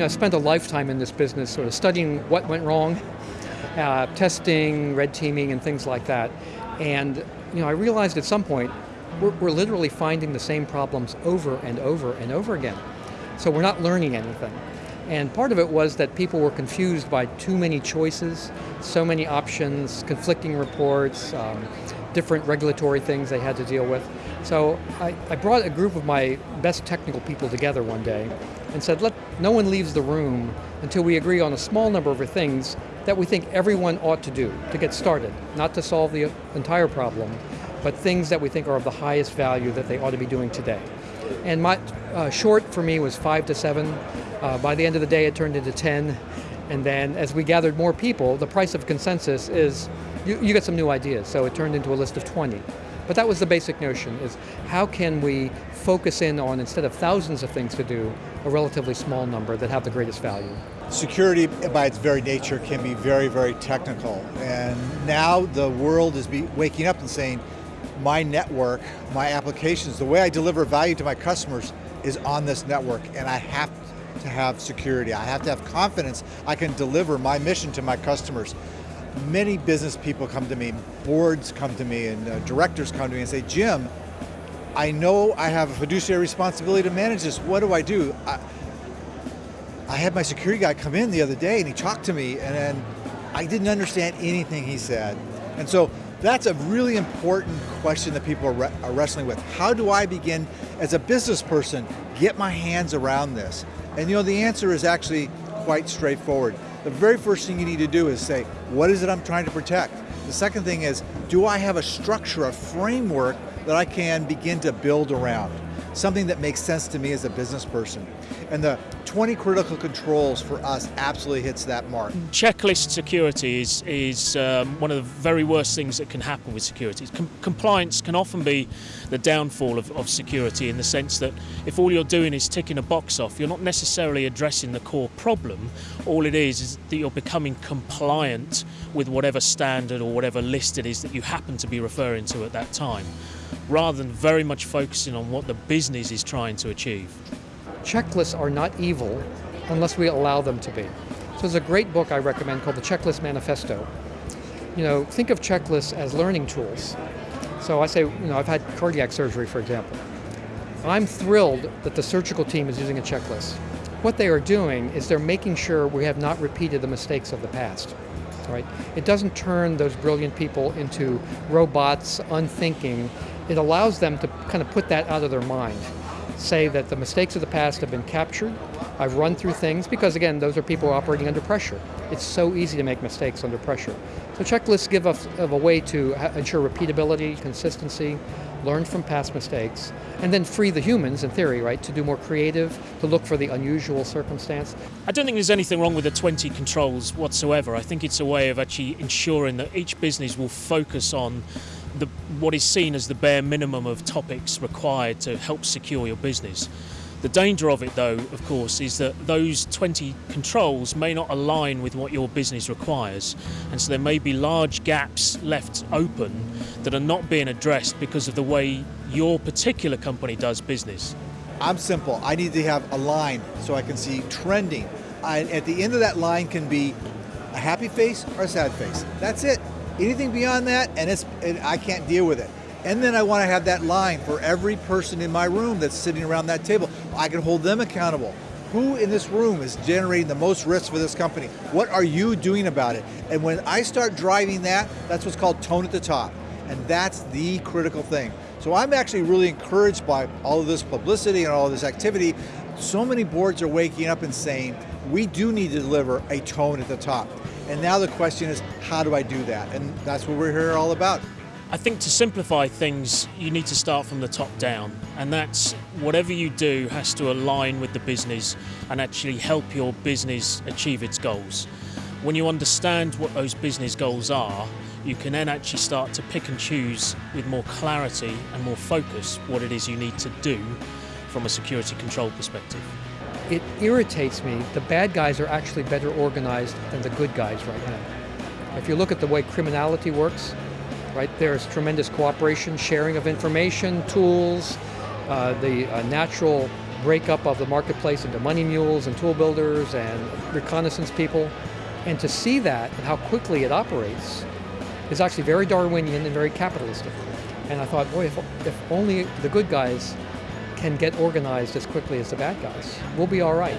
know, I spent a lifetime in this business sort of studying what went wrong, uh, testing, red teaming, and things like that. And you know, I realized at some point, we're, we're literally finding the same problems over and over and over again. So we're not learning anything. And part of it was that people were confused by too many choices, so many options, conflicting reports, um, different regulatory things they had to deal with. So I, I, brought a group of my best technical people together one day and said, let no one leaves the room until we agree on a small number of things that we think everyone ought to do to get started, not to solve the entire problem, but things that we think are of the highest value that they ought to be doing today. And my uh, short for me was five to seven. Uh, by the end of the day, it turned into 10. And then as we gathered more people, the price of consensus is you, you get some new ideas. So it turned into a list of 20. But that was the basic notion, is how can we focus in on, instead of thousands of things to do, a relatively small number that have the greatest value. Security by its very nature can be very, very technical. And now the world is waking up and saying, my network, my applications, the way I deliver value to my customers is on this network and I have to have security. I have to have confidence I can deliver my mission to my customers. Many business people come to me, boards come to me, and uh, directors come to me and say, Jim, I know I have a fiduciary responsibility to manage this. What do I do? I, I had my security guy come in the other day and he talked to me and I didn't understand anything he said. And so that's a really important question that people are, are, wrestling with. How do I begin, as a business person, get my hands around this? And you know, the answer is actually quite straightforward. The very first thing you need to do is say, what is it I'm trying to protect? The second thing is, do I have a structure, a framework that I can begin to build around? Something that makes sense to me as a business person. And the 20 critical controls for us absolutely hits that mark. Checklist security is, is um, one of the very worst things that can happen with security. Com compliance can often be the downfall of, of security in the sense that if all you're doing is ticking a box off, you're not necessarily addressing the core problem. All it is is that you're becoming compliant with whatever standard or whatever list it is that you happen to be referring to at that time, rather than very much focusing on what the business is trying to achieve checklists are not evil unless we allow them to be. So there's a great book I recommend called The Checklist Manifesto. You know, think of checklists as learning tools. So I say, you know, I've had cardiac surgery, for example. I'm thrilled that the surgical team is using a checklist. What they are doing is they're making sure we have not repeated the mistakes of the past. Right? It doesn't turn those brilliant people into robots, unthinking. It allows them to kind of put that out of their mind say that the mistakes of the past have been captured. I've run through things because again, those are people operating under pressure. It's so easy to make mistakes under pressure. So checklists give us of a way to ensure repeatability, consistency, learn from past mistakes, and then free the humans, in theory, right, to do more creative, to look for the unusual circumstance. I don't think there's anything wrong with the 20 controls whatsoever. I think it's a way of actually ensuring that each business will focus on what is seen as the bare minimum of topics required to help secure your business. The danger of it though, of course, is that those 20 controls may not align with what your business requires. And so there may be large gaps left open that are not being addressed because of the way your particular company does business. I'm simple. I need to have a line so I can see trending. I, at the end of that line can be a happy face or a sad face. That's it. Anything beyond that, and it's it, I can't deal with it. And then I want to have that line for every person in my room that's sitting around that table. I can hold them accountable. Who in this room is generating the most risk for this company? What are you doing about it? And when I start driving that, that's what's called tone at the top. And that's the critical thing. So I'm actually really encouraged by all of this publicity and all of this activity. So many boards are waking up and saying, we do need to deliver a tone at the top. And now the question is, how do I do that? And that's what we're here all about. I think to simplify things, you need to start from the top down. And that's whatever you do has to align with the business and actually help your business achieve its goals. When you understand what those business goals are, you can then actually start to pick and choose with more clarity and more focus what it is you need to do from a security control perspective it irritates me. The bad guys are actually better organized than the good guys right now. If you look at the way criminality works, right, there's tremendous cooperation, sharing of information, tools, uh, the uh, natural breakup of the marketplace into money mules and tool builders and reconnaissance people. And to see that and how quickly it operates is actually very Darwinian and very capitalistic. And I thought, boy, if, if only the good guys can get organized as quickly as the bad guys. We'll be all right.